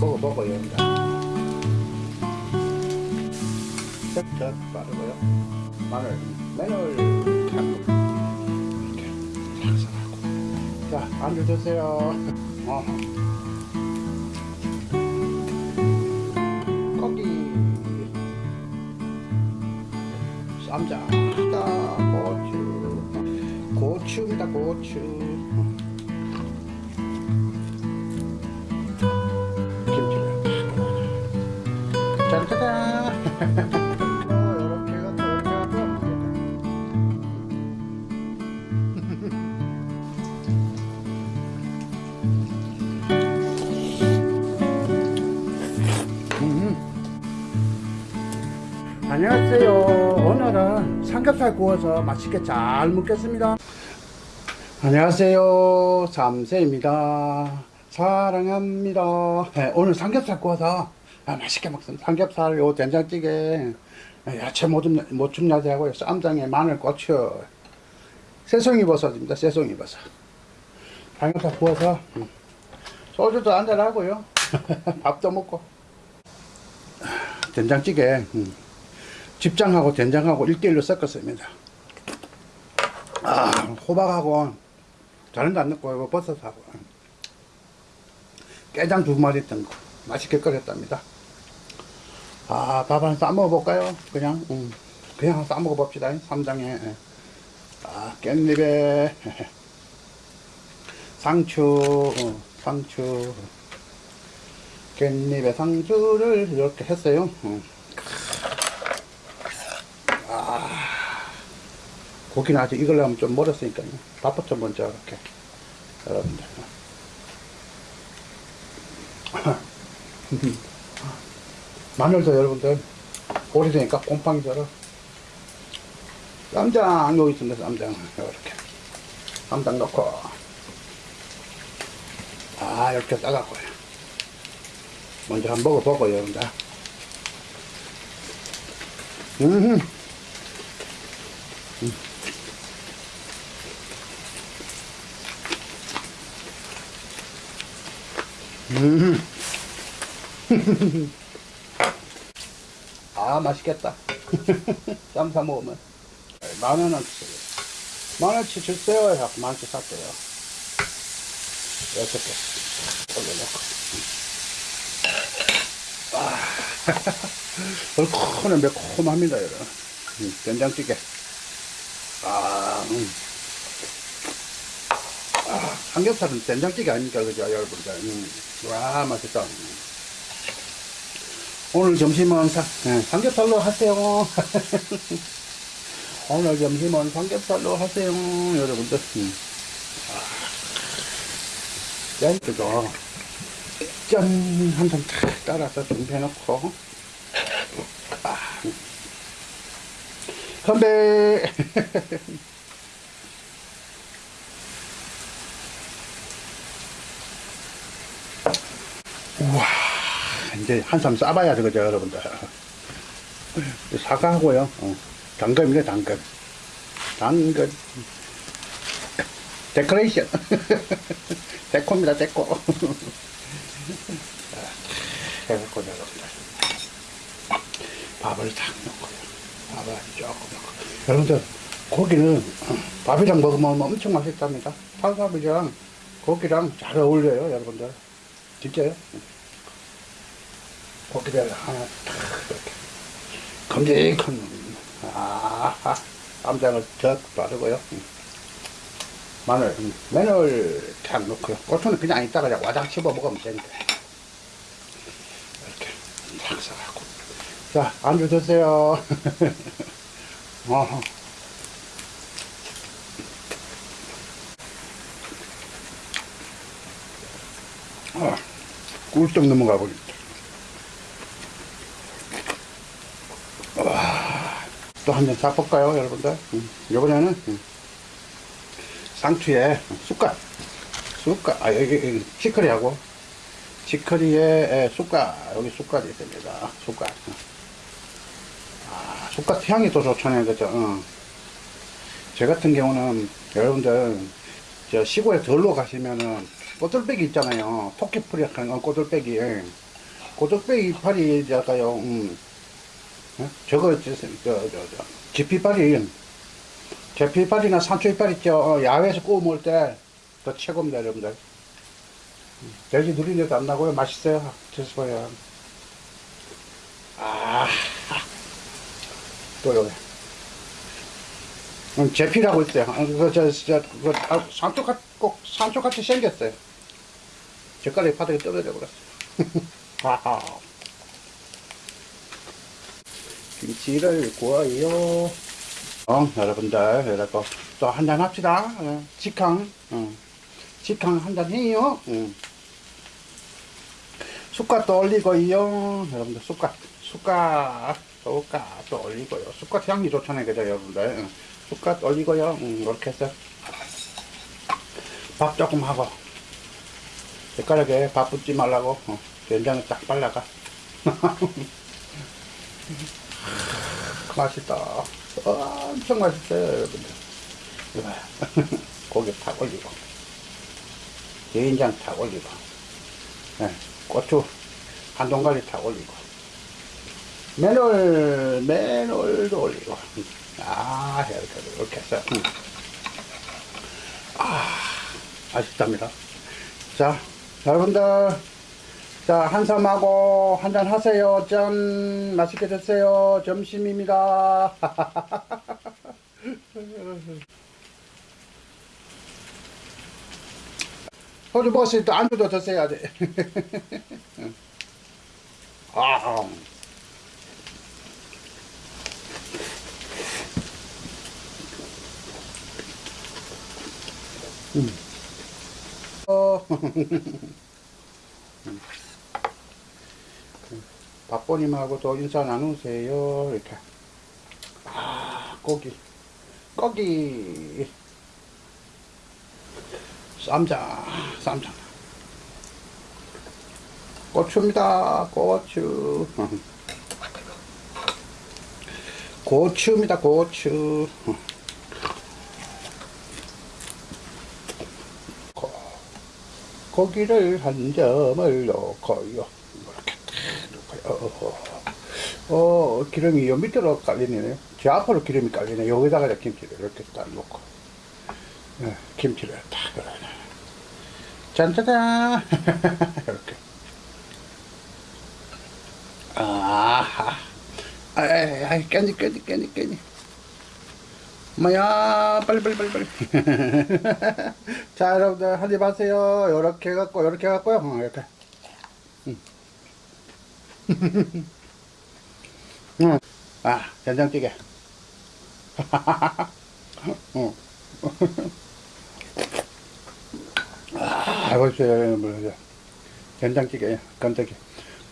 먹어보고요. 이제. 쩍쩍 바르고요. 마늘, 마늘. 자, 안주 드세요. 어. 고기, 쌈장, 고추, 고추입니다, 고추. 안녕하세요. 오늘은 삼겹살 구워서 맛있게 잘 먹겠습니다. 안녕하세요. 삼세입니다. 사랑합니다. 네, 오늘 삼겹살 구워서 아, 맛있게 먹습니다. 삼겹살 요 된장찌개. 아, 야채 모듬, 모춤 야채하고 쌈장에 마늘 고추. 새송이 버섯입니다. 새송이 버섯. 삼겹살 구워서 음, 소주도 한잔 하고요. 밥도 먹고. 된장찌개 음, 집장하고 된장하고 1대1로 섞었습니다. 아, 호박하고 거안 넣고 버섯하고. 깨장 두 마리 뜬 거. 맛있게 끓였답니다 아밥한싸 먹어볼까요? 그냥? 음, 그냥 싸 먹어봅시다. 삼장에. 아 깻잎에. 상추. 어, 상추. 깻잎에 상추를 이렇게 했어요. 음. 아 고기는 아직 익으려면 좀 멀었으니까요. 밥부터 먼저 이렇게. 여러분들 마늘도 여러분들 오래되니까 곰팡이처럼 쌈장 여기 있습니다 쌈장 이렇게 쌈장 넣고 아 이렇게 싸갖고 먼저 한번 먹어보고 여러분들 음. 음. 음. 아 맛있겠다. 쌈사 먹으면. 만원은 주세요. 만원치 주세요 하고 만원치 샀대요. 여섯 개 올려놓고. 아, 얼큰해 매콤합니다 여러분. 음, 된장찌개. 아, 음. 아, 삼겹살은 된장찌개 아닙니까 그죠? 여러분들. 음. 와 맛있다 오늘 점심은 사, 네, 삼겹살로 하세요. 오늘 점심은 삼겹살로 하세요 여러분들. 음. 짠 그죠 짠한잔 따라서 준비해 놓고. 아. 건배. 우와 이제 한참 싸봐야 되겠죠 여러분들? 사과하고요. 어, 당근입니다 당근 당근 데코레이션. 데코입니다 데코. 해갖고 여러분들. 밥을 탁 넣고요. 밥을 조금 넣고. 여러분들 고기는 밥이랑 먹으면 엄청 맛있답니다. 팔밥이랑 고기랑 잘 어울려요 여러분들. 진짜요 고기를 하나 탁 이렇게. 큼직한 아 쌈장을 적 바르고요. 마늘 마늘 탁 넣고요. 고추는 그냥 이따가 그냥 와장 씹어 먹으면 되니까 이렇게 탁 싸갖고. 자 안주 드세요. 어. 어, 꿀떡 넘어가 버립니다. 또 한잔 잡볼까요, 여러분들? 음, 이번에는 음, 상추에 쑥갓, 쑥갓, 아, 여기, 여기 치커리하고, 치커리에 쑥갓, 여기 쑥갓이 있습니다. 쑥갓. 아, 쑥갓 향이 또 좋잖아요, 그죠? 어. 제 같은 경우는 여러분들, 저 시골에 덜로 가시면은, 꼬들빼기 있잖아요. 토끼풀이 건 꼬들빼기. 고적배 이파리 할까요? 음. 어? 저거 저 저 저, 저, 지피파리 제피파리나 산초 이파리 있죠. 어, 야외에서 구워 먹을 때 더 최고입니다, 여러분들. 음, 돼지 누린내도 안 나고요. 맛있어요. 드셔봐요. 아, 또 여기. 음, 제피라고 있어요. 어, 그, 저, 저, 그, 아, 산초 같, 꼭 산초 같이 생겼어요. 젓가락이 바닥에 떨어져 버렸어요. 김치를 구워요. 어, 여러분들, 여러분, 또 한잔 합시다. 어, 직항, 어, 직항 한잔 해요. 어. 숟갓도 올리고요. 여러분들, 숟갓, 숟갓, 숟갓도 올리고요. 숟갓 향이 좋잖아요. 그죠, 여러분들. 어. 숟갓 올리고요. 음, 이렇게 해서 밥 조금 하고. 젓가락에 밥 붓지 말라고, 어, 된장을 딱 발라가. 맛있다. 엄청 맛있어요, 여러분들. 이거 고기 탁 올리고, 된장 탁 올리고, 네, 고추 한 동가리 탁 올리고, 매놀, 매놀도 올리고, 아, 이렇게 해서, 음. 아, 맛있답니다. 자, 여러분들, 자, 한삼하고 한잔 하세요. 짠. 맛있게 드세요. 점심입니다. 소주 먹었을 때 안주도 드셔야 돼. 아. 음. 어. 박보님하고도 인사 나누세요. 이렇게. 아, 고기. 고기. 쌈장, 쌈장. 고추입니다. 고추. 고추입니다. 고추. 고, 고기를 한 점을 넣고요. 이렇게 딱 넣고요. 어, 기름이 요 밑으로 깔리네요. 제 앞으로 기름이 깔리네. 여기다가 김치를 이렇게 딱 넣고. 예, 김치를 딱 그러네. 짠짜잔! 이렇게. 아하. 아이, 아이, 깻잎, 깻잎, 깻잎, 깻잎. 뭐야, 빨리, 빨리, 빨리, 빨리. 자, 여러분들, 한입 하세요. 요렇게 해갖고, 요렇게 해갖고요. 어, 이렇게. 음. 응. 아, 된장찌개. 응. 아, 보세요, 뭐, 된장찌개, 깜짝이야.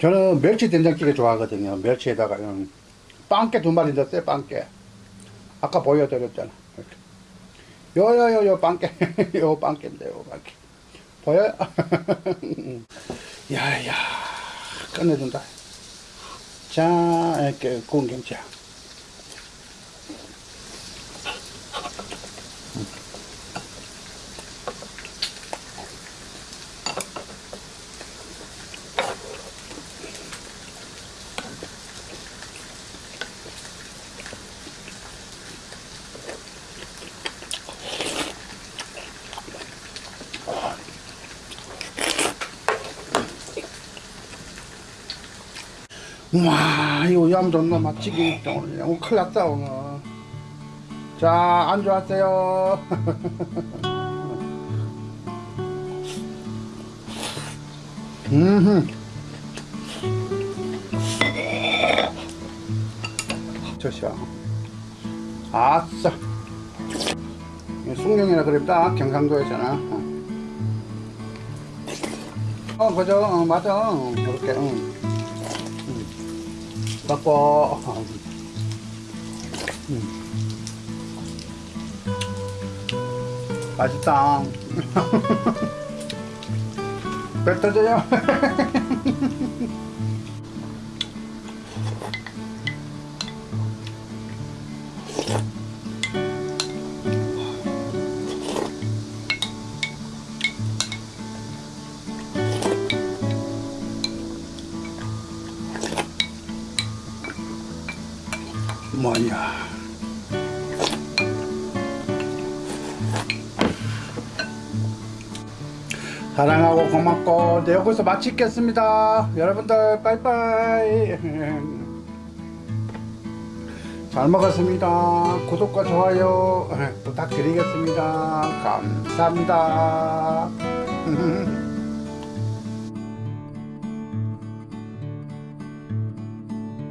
저는 멸치 된장찌개 좋아하거든요. 멸치에다가, 음, 빵깨 두 마리 넣었어요, 빵깨. 아까 보여드렸잖아. 요, 요, 요, 요, 빵깨. 요 빵깨인데, 요 빵깨. 보여요? 야, 야, 끝내준다. 자, 이렇게 구 와 이거 얌전나? 맛지기 오늘 너무 큰일 났다 오늘. 자 안주하세요. 음 저시야. 아싸. 숭령이라 그랬다 경상도에서는. 어 그죠? 어, 맞아. 이렇게 응. 음. 맛있다 배 터져요 뭐냐 사랑하고 고맙고 네 여기서 마치겠습니다. 여러분들 빠이빠이. 잘 먹었습니다. 구독과 좋아요 부탁드리겠습니다. 감사합니다